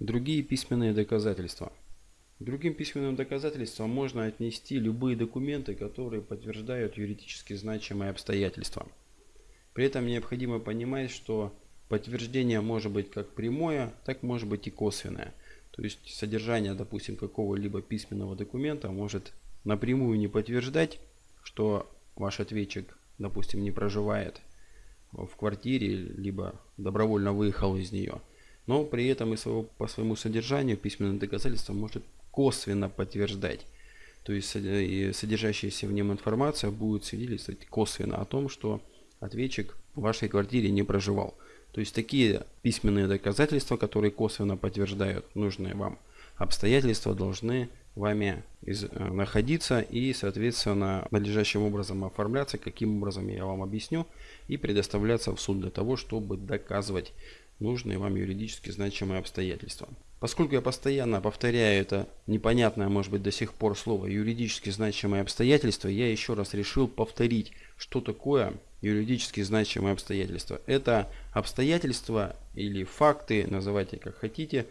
Другие письменные доказательства. Другим письменным доказательством можно отнести любые документы, которые подтверждают юридически значимые обстоятельства. При этом необходимо понимать, что подтверждение может быть как прямое, так может быть и косвенное. То есть содержание, допустим, какого-либо письменного документа может напрямую не подтверждать, что ваш ответчик, допустим, не проживает в квартире, либо добровольно выехал из нее. Но при этом и своего, по своему содержанию письменное доказательство может косвенно подтверждать. То есть содержащаяся в нем информация будет свидетельствовать косвенно о том, что ответчик в вашей квартире не проживал. То есть такие письменные доказательства, которые косвенно подтверждают нужные вам обстоятельства, должны вами из, э, находиться и, соответственно, надлежащим образом оформляться, каким образом я вам объясню, и предоставляться в суд для того, чтобы доказывать нужные вам юридически значимые обстоятельства. Поскольку я постоянно повторяю это непонятное, может быть, до сих пор слово юридически значимые обстоятельства, я еще раз решил повторить, что такое юридически значимые обстоятельства. Это обстоятельства или факты, называйте как хотите,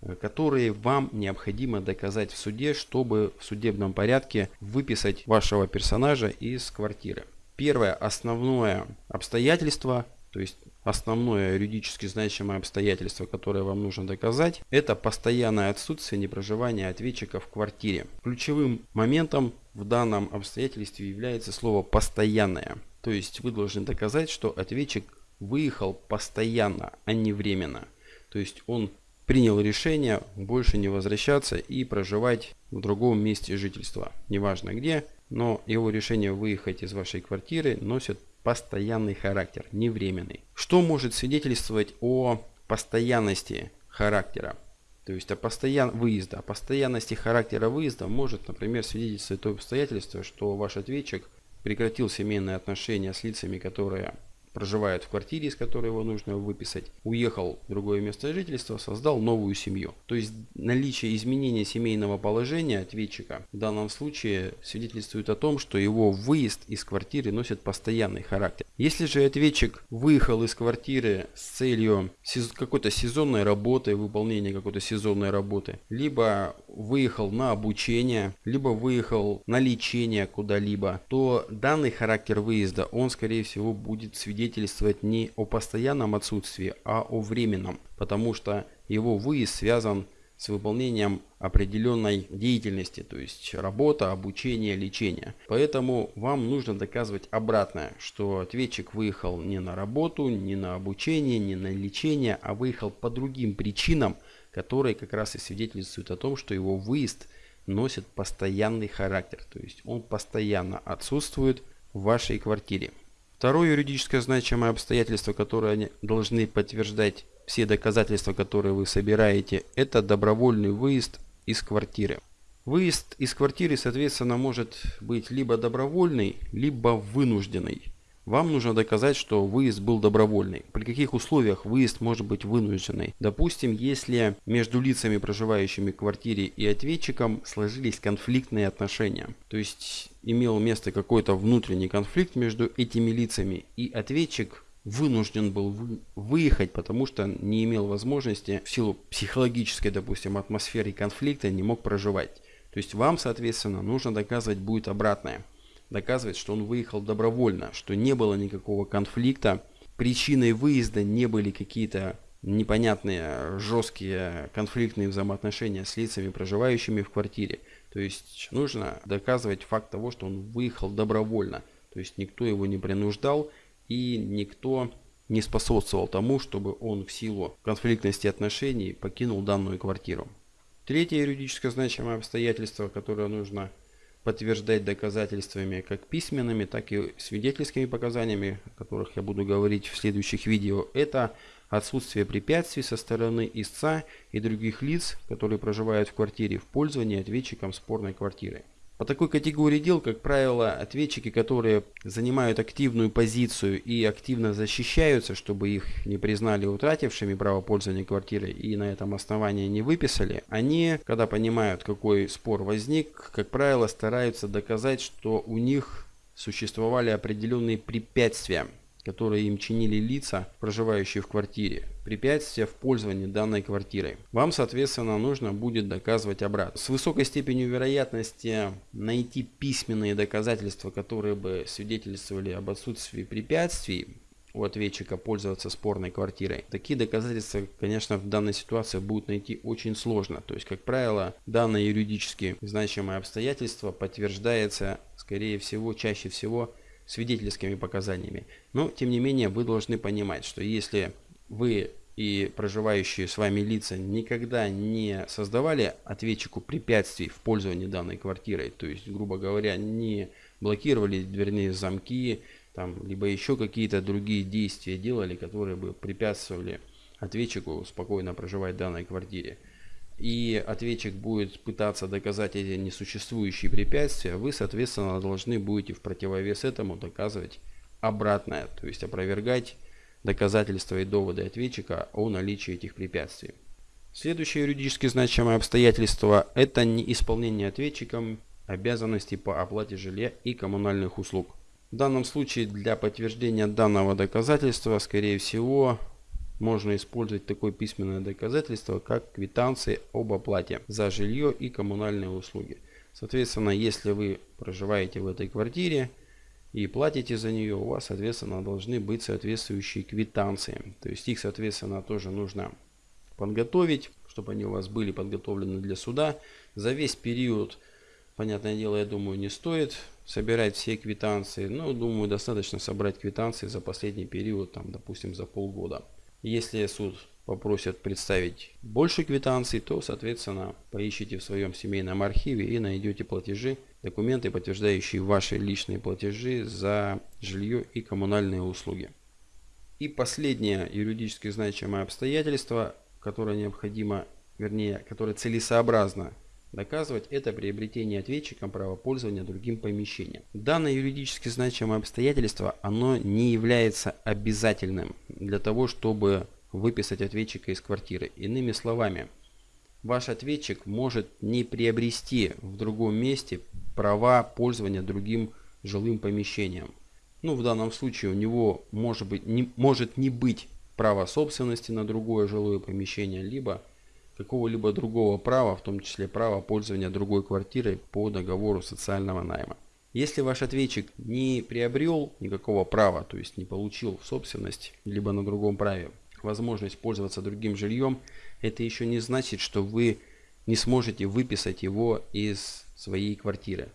э, которые вам необходимо доказать в суде, чтобы в судебном порядке выписать вашего персонажа из квартиры. Первое основное обстоятельство, то есть основное юридически значимое обстоятельство, которое вам нужно доказать, это постоянное отсутствие непроживания ответчика в квартире. Ключевым моментом в данном обстоятельстве является слово «постоянное». То есть вы должны доказать, что ответчик выехал постоянно, а не временно. То есть он принял решение больше не возвращаться и проживать в другом месте жительства. Неважно где, но его решение выехать из вашей квартиры носит постоянный характер, не временный. Что может свидетельствовать о постоянности характера? То есть о постоян... выезда. О постоянности характера выезда может, например, свидетельствовать то обстоятельство, что ваш ответчик прекратил семейные отношения с лицами, которые проживает в квартире, из которой его нужно выписать, уехал в другое место жительства, создал новую семью. То есть наличие изменения семейного положения ответчика в данном случае свидетельствует о том, что его выезд из квартиры носит постоянный характер. Если же ответчик выехал из квартиры с целью какой-то сезонной работы, выполнения какой-то сезонной работы, либо выехал на обучение, либо выехал на лечение куда-либо, то данный характер выезда, он скорее всего будет свидетельствовать не о постоянном отсутствии, а о временном, потому что его выезд связан с выполнением определенной деятельности, то есть работа, обучение, лечение. Поэтому вам нужно доказывать обратное, что ответчик выехал не на работу, не на обучение, не на лечение, а выехал по другим причинам, которые как раз и свидетельствуют о том, что его выезд носит постоянный характер, то есть он постоянно отсутствует в вашей квартире. Второе юридическое значимое обстоятельство, которое они должны подтверждать все доказательства, которые вы собираете, это добровольный выезд из квартиры. Выезд из квартиры, соответственно, может быть либо добровольный, либо вынужденный. Вам нужно доказать, что выезд был добровольный. При каких условиях выезд может быть вынужденный? Допустим, если между лицами, проживающими в квартире и ответчиком сложились конфликтные отношения. То есть имел место какой-то внутренний конфликт между этими лицами и ответчик вынужден был выехать, потому что не имел возможности в силу психологической, допустим, атмосферы конфликта не мог проживать. То есть вам, соответственно, нужно доказывать будет обратное доказывает, что он выехал добровольно, что не было никакого конфликта. Причиной выезда не были какие-то непонятные, жесткие конфликтные взаимоотношения с лицами, проживающими в квартире. То есть нужно доказывать факт того, что он выехал добровольно. То есть никто его не принуждал и никто не способствовал тому, чтобы он в силу конфликтности отношений покинул данную квартиру. Третье юридическое значимое обстоятельство, которое нужно подтверждать доказательствами как письменными, так и свидетельскими показаниями, о которых я буду говорить в следующих видео, это отсутствие препятствий со стороны истца и других лиц, которые проживают в квартире в пользовании ответчиком спорной квартиры. По такой категории дел, как правило, ответчики, которые занимают активную позицию и активно защищаются, чтобы их не признали утратившими право пользования квартирой и на этом основании не выписали, они, когда понимают, какой спор возник, как правило, стараются доказать, что у них существовали определенные препятствия которые им чинили лица, проживающие в квартире, препятствия в пользовании данной квартирой. Вам, соответственно, нужно будет доказывать обратно. С высокой степенью вероятности найти письменные доказательства, которые бы свидетельствовали об отсутствии препятствий, у ответчика пользоваться спорной квартирой. Такие доказательства, конечно, в данной ситуации будут найти очень сложно. То есть, как правило, данное юридически значимое обстоятельство подтверждается, скорее всего, чаще всего свидетельскими показаниями. Но, тем не менее, вы должны понимать, что если вы и проживающие с вами лица никогда не создавали ответчику препятствий в пользовании данной квартирой, то есть, грубо говоря, не блокировали дверные замки, там, либо еще какие-то другие действия делали, которые бы препятствовали ответчику спокойно проживать в данной квартире, и ответчик будет пытаться доказать эти несуществующие препятствия, вы, соответственно, должны будете в противовес этому доказывать обратное, то есть опровергать доказательства и доводы ответчика о наличии этих препятствий. Следующее юридически значимое обстоятельство – это неисполнение ответчиком обязанностей по оплате жилья и коммунальных услуг. В данном случае для подтверждения данного доказательства, скорее всего, можно использовать такое письменное доказательство, как квитанции об оплате за жилье и коммунальные услуги. Соответственно, если вы проживаете в этой квартире и платите за нее, у вас, соответственно, должны быть соответствующие квитанции. То есть их, соответственно, тоже нужно подготовить, чтобы они у вас были подготовлены для суда. За весь период, понятное дело, я думаю, не стоит собирать все квитанции. Но, думаю, достаточно собрать квитанции за последний период, там, допустим, за полгода. Если суд попросит представить больше квитанций, то, соответственно, поищите в своем семейном архиве и найдете платежи, документы, подтверждающие ваши личные платежи за жилье и коммунальные услуги. И последнее юридически значимое обстоятельство, которое необходимо, вернее, которое целесообразно доказывать, это приобретение ответчиком права пользования другим помещением. Данное юридически значимое обстоятельство, оно не является обязательным для того, чтобы выписать ответчика из квартиры. Иными словами, ваш ответчик может не приобрести в другом месте права пользования другим жилым помещением. Ну, в данном случае у него может, быть, не, может не быть права собственности на другое жилое помещение, либо какого-либо другого права, в том числе права пользования другой квартирой по договору социального найма. Если ваш ответчик не приобрел никакого права, то есть не получил в собственность, либо на другом праве возможность пользоваться другим жильем, это еще не значит, что вы не сможете выписать его из своей квартиры.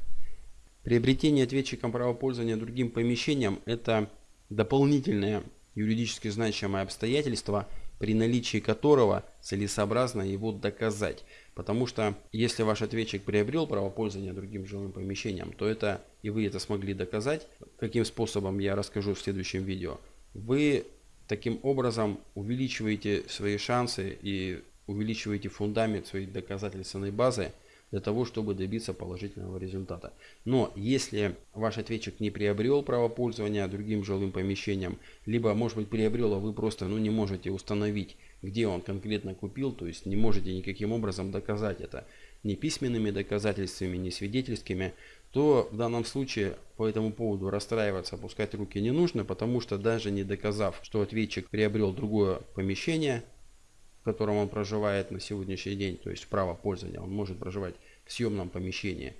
Приобретение ответчиком права пользования другим помещением – это дополнительное юридически значимое обстоятельство, при наличии которого целесообразно его доказать. Потому что если ваш ответчик приобрел право пользования другим жилым помещением, то это и вы это смогли доказать. Каким способом я расскажу в следующем видео. Вы таким образом увеличиваете свои шансы и увеличиваете фундамент своей доказательственной базы для того, чтобы добиться положительного результата. Но если ваш ответчик не приобрел право пользования другим жилым помещением, либо может быть приобрел, а вы просто ну, не можете установить, где он конкретно купил, то есть не можете никаким образом доказать это ни письменными доказательствами, ни свидетельскими, то в данном случае по этому поводу расстраиваться, опускать руки не нужно, потому что даже не доказав, что ответчик приобрел другое помещение, в котором он проживает на сегодняшний день, то есть право пользования, он может проживать в съемном помещении,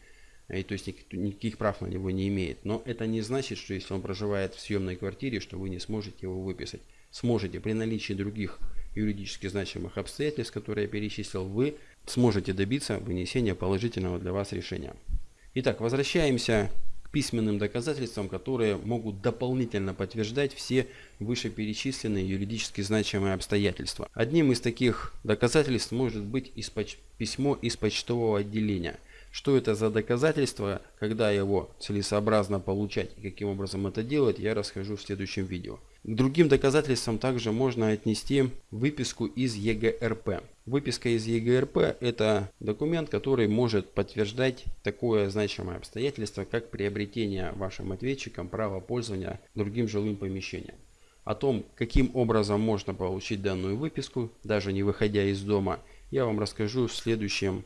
и то есть никаких, никаких прав на него не имеет. Но это не значит, что если он проживает в съемной квартире, что вы не сможете его выписать. Сможете при наличии других юридически значимых обстоятельств, которые я перечислил, вы сможете добиться вынесения положительного для вас решения. Итак, возвращаемся письменным доказательствам, которые могут дополнительно подтверждать все вышеперечисленные юридически значимые обстоятельства. Одним из таких доказательств может быть из письмо из почтового отделения. Что это за доказательство, когда его целесообразно получать и каким образом это делать, я расскажу в следующем видео. К другим доказательствам также можно отнести выписку из ЕГРП. Выписка из ЕГРП – это документ, который может подтверждать такое значимое обстоятельство, как приобретение вашим ответчиком права пользования другим жилым помещением. О том, каким образом можно получить данную выписку, даже не выходя из дома, я вам расскажу в следующем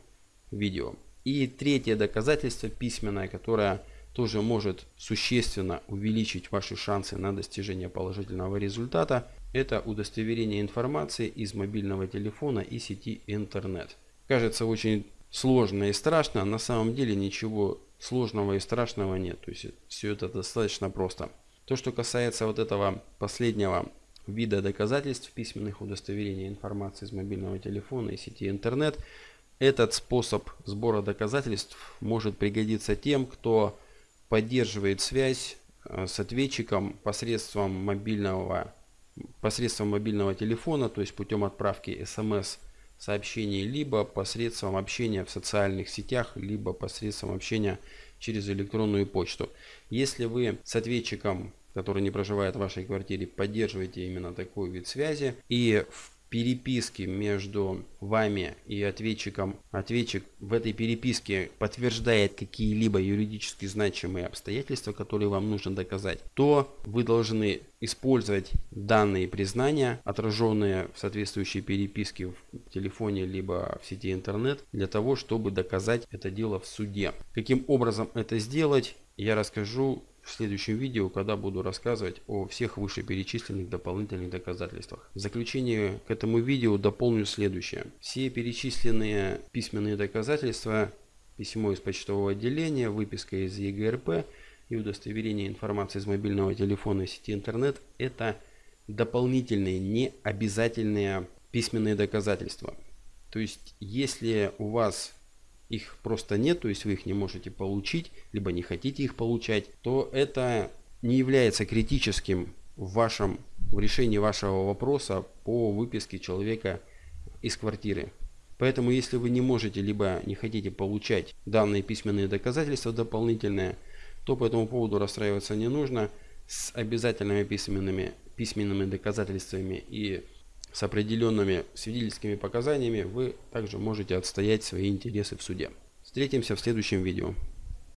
видео. И третье доказательство письменное, которое тоже может существенно увеличить ваши шансы на достижение положительного результата. Это удостоверение информации из мобильного телефона и сети интернет. Кажется очень сложно и страшно, на самом деле ничего сложного и страшного нет. То есть все это достаточно просто. То, что касается вот этого последнего вида доказательств письменных удостоверений информации из мобильного телефона и сети интернет, этот способ сбора доказательств может пригодиться тем, кто поддерживает связь э, с ответчиком посредством мобильного, посредством мобильного телефона, то есть путем отправки смс сообщений, либо посредством общения в социальных сетях, либо посредством общения через электронную почту. Если вы с ответчиком, который не проживает в вашей квартире, поддерживаете именно такой вид связи и в переписке между вами и ответчиком, ответчик в этой переписке подтверждает какие-либо юридически значимые обстоятельства, которые вам нужно доказать, то вы должны использовать данные признания, отраженные в соответствующей переписке в телефоне либо в сети интернет, для того, чтобы доказать это дело в суде. Каким образом это сделать, я расскажу в следующем видео, когда буду рассказывать о всех вышеперечисленных дополнительных доказательствах. В заключение к этому видео дополню следующее. Все перечисленные письменные доказательства, письмо из почтового отделения, выписка из ЕГРП и удостоверение информации из мобильного телефона и сети интернет – это дополнительные, не обязательные письменные доказательства. То есть, если у вас их просто нет, то есть вы их не можете получить, либо не хотите их получать, то это не является критическим в вашем в решении вашего вопроса по выписке человека из квартиры. Поэтому если вы не можете либо не хотите получать данные письменные доказательства дополнительные, то по этому поводу расстраиваться не нужно. С обязательными письменными, письменными доказательствами и с определенными свидетельскими показаниями вы также можете отстоять свои интересы в суде. Встретимся в следующем видео.